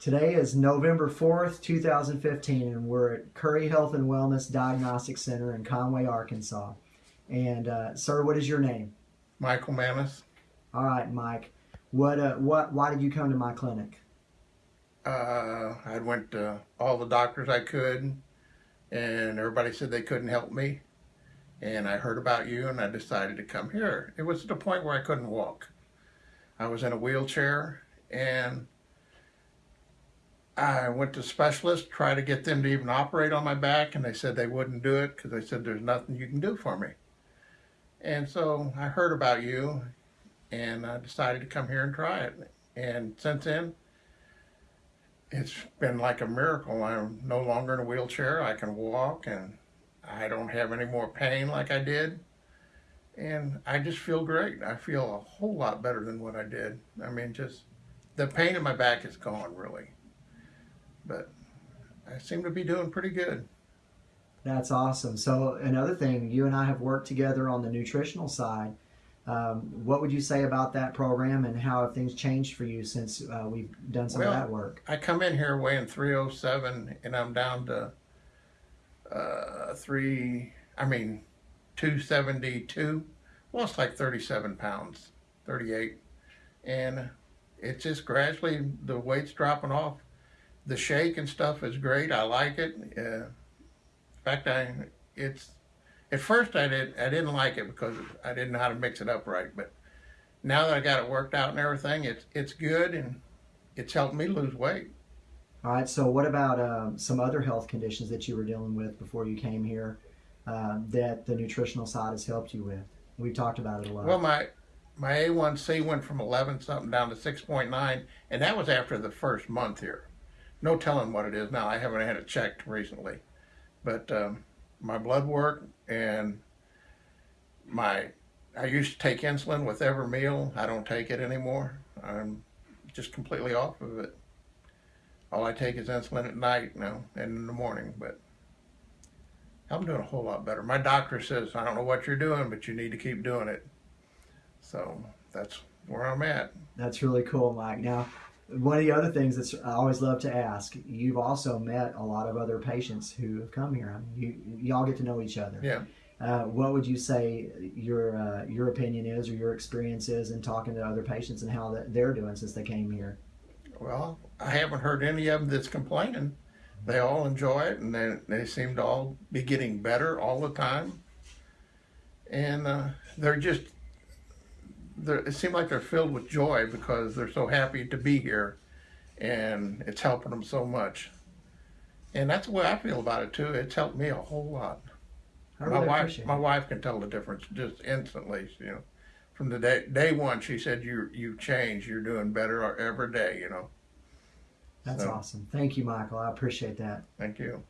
Today is November 4th, 2015, and we're at Curry Health and Wellness Diagnostic Center in Conway, Arkansas. And, uh, sir, what is your name? Michael Manis. All right, Mike. What, uh, what, why did you come to my clinic? Uh, I went to all the doctors I could, and everybody said they couldn't help me. And I heard about you, and I decided to come here. It was at the point where I couldn't walk. I was in a wheelchair, and I went to specialists, tried to get them to even operate on my back, and they said they wouldn't do it because they said there's nothing you can do for me. And so I heard about you, and I decided to come here and try it. And since then, it's been like a miracle. I'm no longer in a wheelchair. I can walk, and I don't have any more pain like I did. And I just feel great. I feel a whole lot better than what I did. I mean, just the pain in my back is gone, really. But I seem to be doing pretty good. That's awesome. So, another thing, you and I have worked together on the nutritional side. Um, what would you say about that program and how have things changed for you since uh, we've done some Well, of that work? I come in here weighing 307 and I'm down to uh, three, I mean, 272. Well, it's like 37 pounds, 38. And it's just gradually, the weight's dropping off. The shake and stuff is great. I like it. Uh, in fact, I, it's, at first I did I didn't like it because I didn't know how to mix it up right, but now that I got it worked out and everything, it's it's good and it's helped me lose weight. All right. So, what about um, some other health conditions that you were dealing with before you came here uh, that the nutritional side has helped you with? We've talked about it a lot. Well, my my A1C went from 11 something down to 6.9, and that was after the first month here. No telling what it is now. I haven't had it checked recently, but um, my blood work and my I used to take insulin with every meal. I don't take it anymore. I'm just completely off of it. All I take is insulin at night now and in the morning, but I'm doing a whole lot better. My doctor says, I don't know what you're doing, but you need to keep doing it. So that's where I'm at. That's really cool, Mike. Now, one of the other things that I always love to ask, you've also met a lot of other patients who have come here. I mean, you, you all get to know each other. Yeah. Uh, what would you say your uh, your opinion is, or your experience is in talking to other patients and how that they're doing since they came here? Well, I haven't heard any of them that's complaining. They all enjoy it, and they they seem to all be getting better all the time. And uh, they're just it seems like they're filled with joy because they're so happy to be here, and it's helping them so much. And that's the way I feel about it too. It's helped me a whole lot. I my wife, my wife can tell the difference just instantly. You know, from the day day one, she said you you changed. You're doing better every day. You know. That's so- awesome. Thank you, Michael. I appreciate that. Thank you.